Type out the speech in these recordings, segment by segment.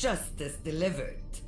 Justice delivered.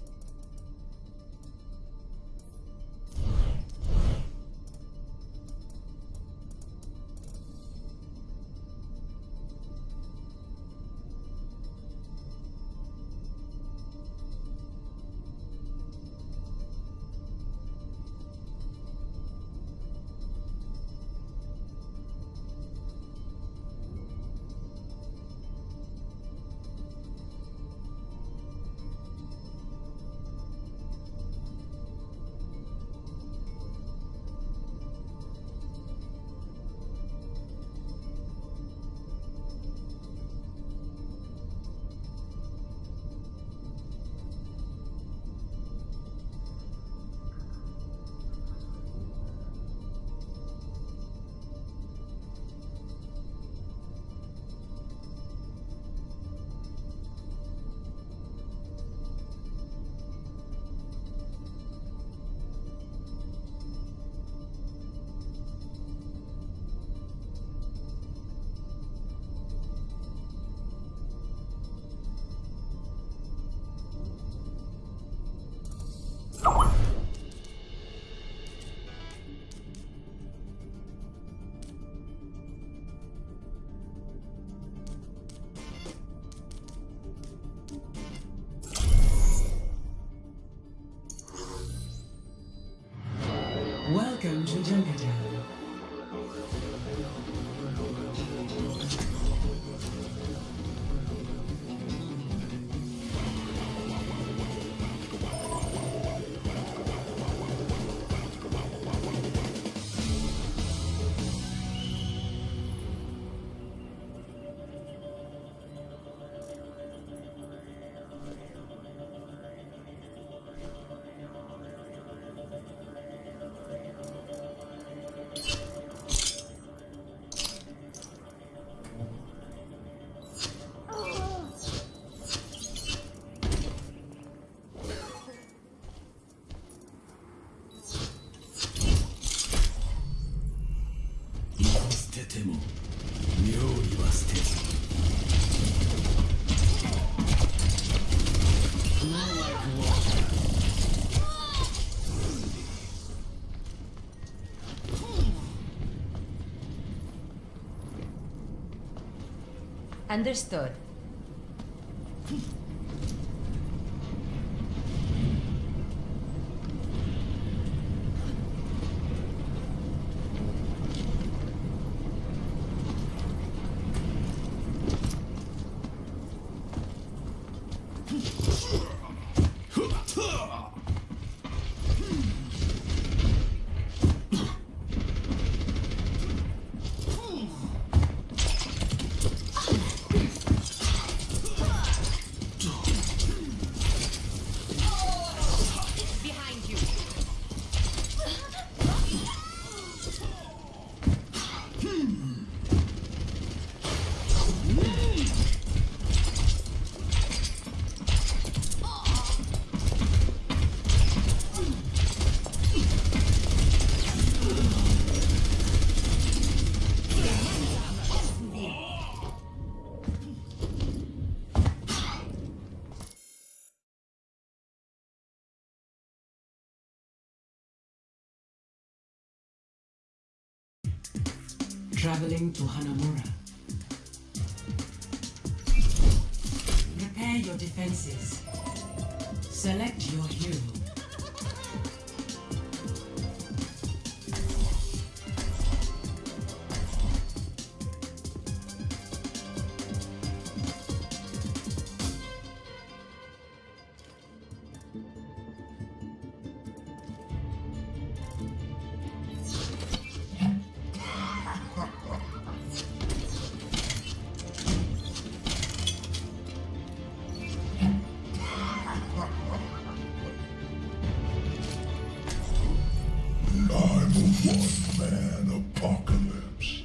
Understood. Traveling to Hanamura. Prepare your defenses. Select your hero.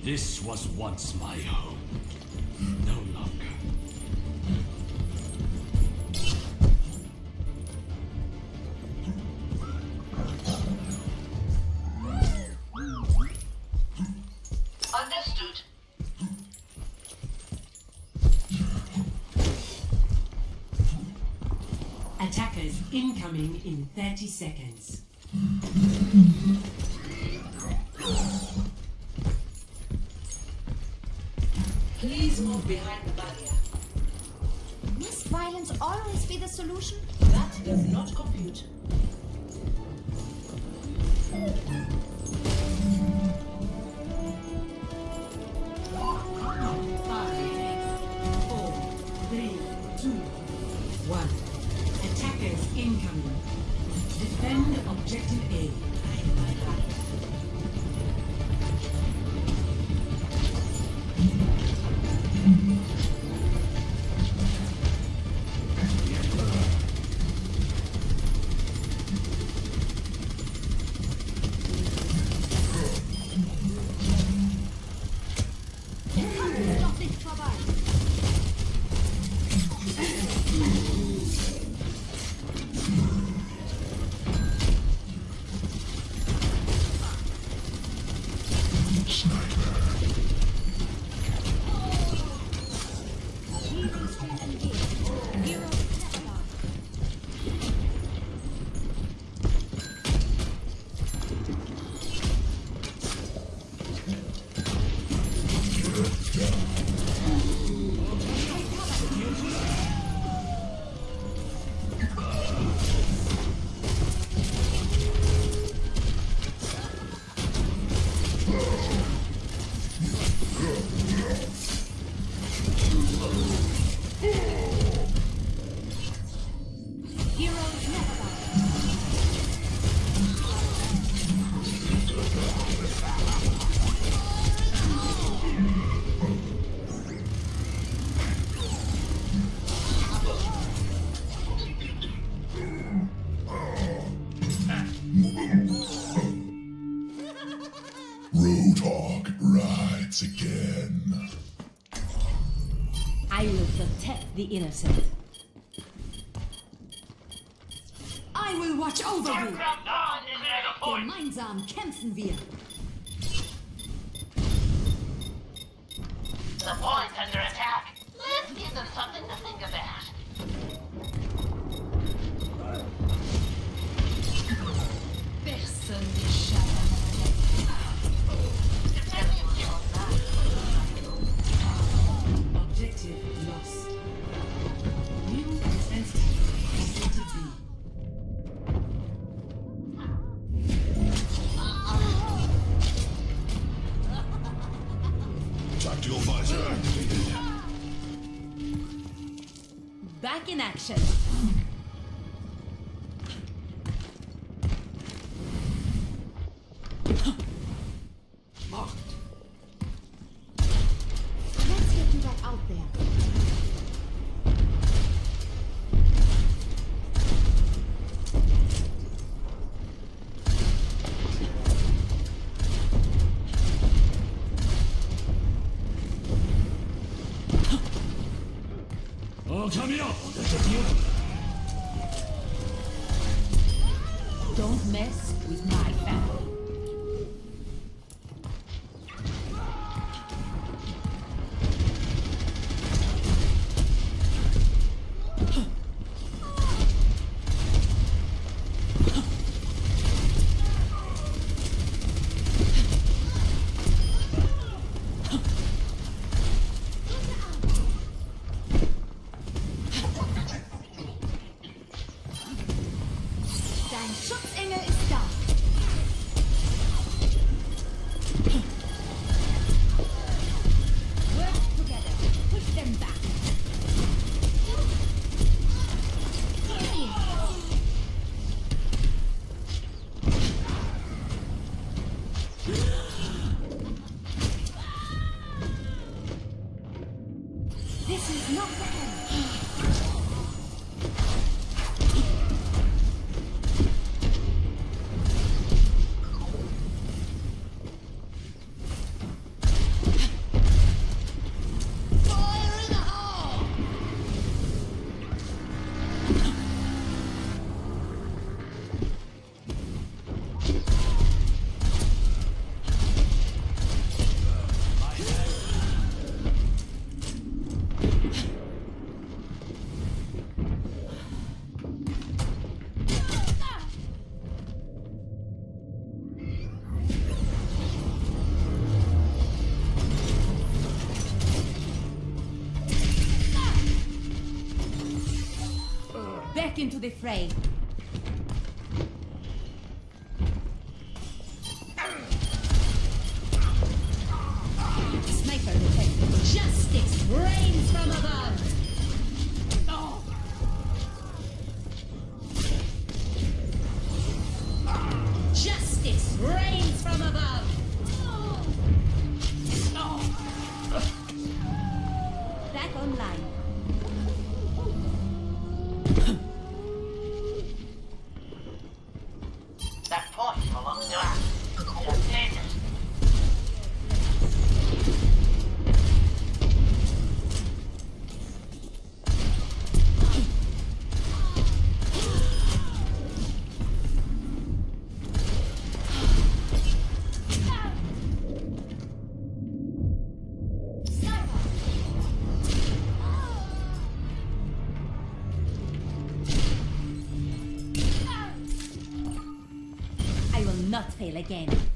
This was once my home. No longer. Understood. Attackers incoming in 30 seconds. Move behind the barrier. Must violence always be the solution? That does not compute. Five, four, three, two, one. Attackers incoming. Defend objective A. Heroes rides again. I will protect the innocent. I will watch over you. Gemeinsam kämpfen wir. 不要我的手机有 back into the fray. again.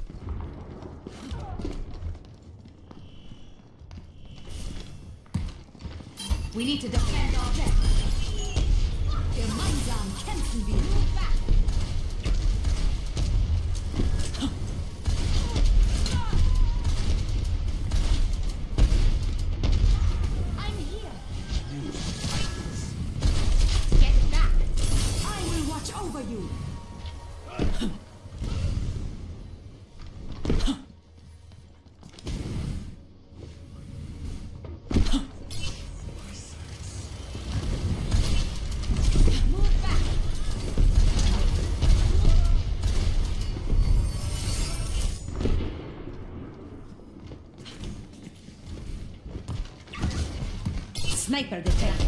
Sniper detect.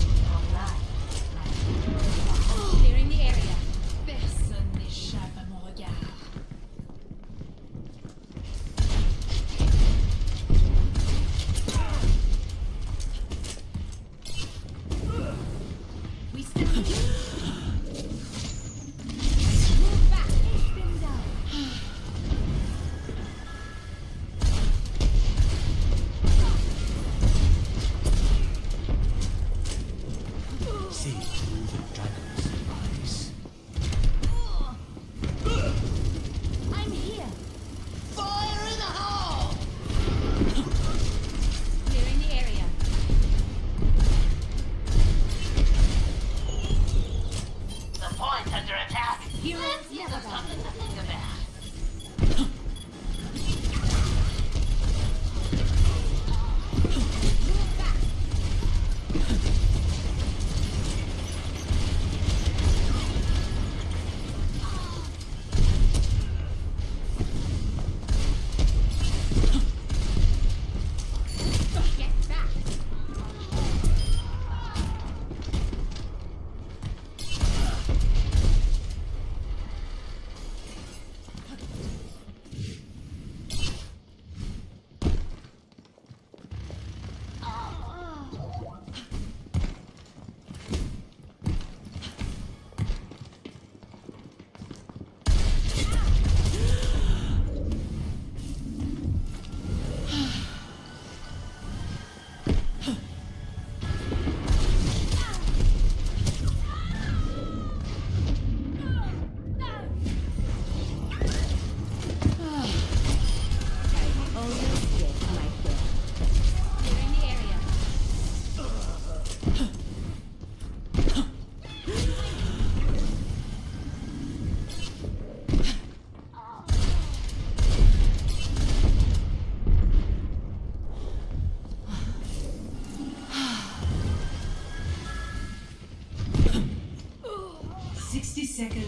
They're the area. Personne n'échappe à mon regard.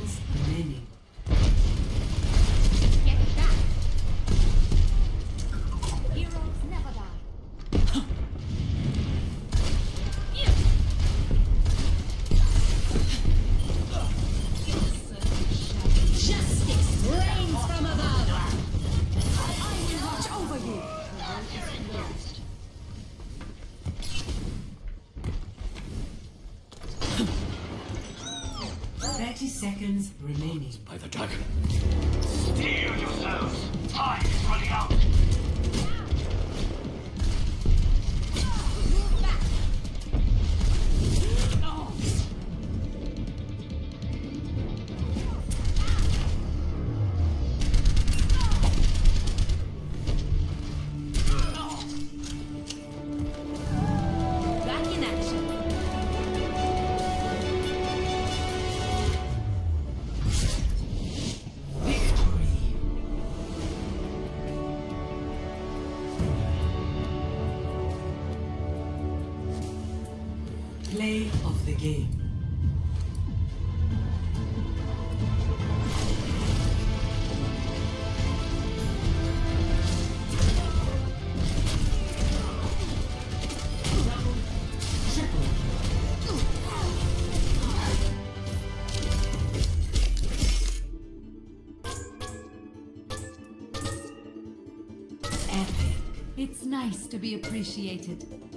Kills many. Play of the game. Epic. It's nice to be appreciated.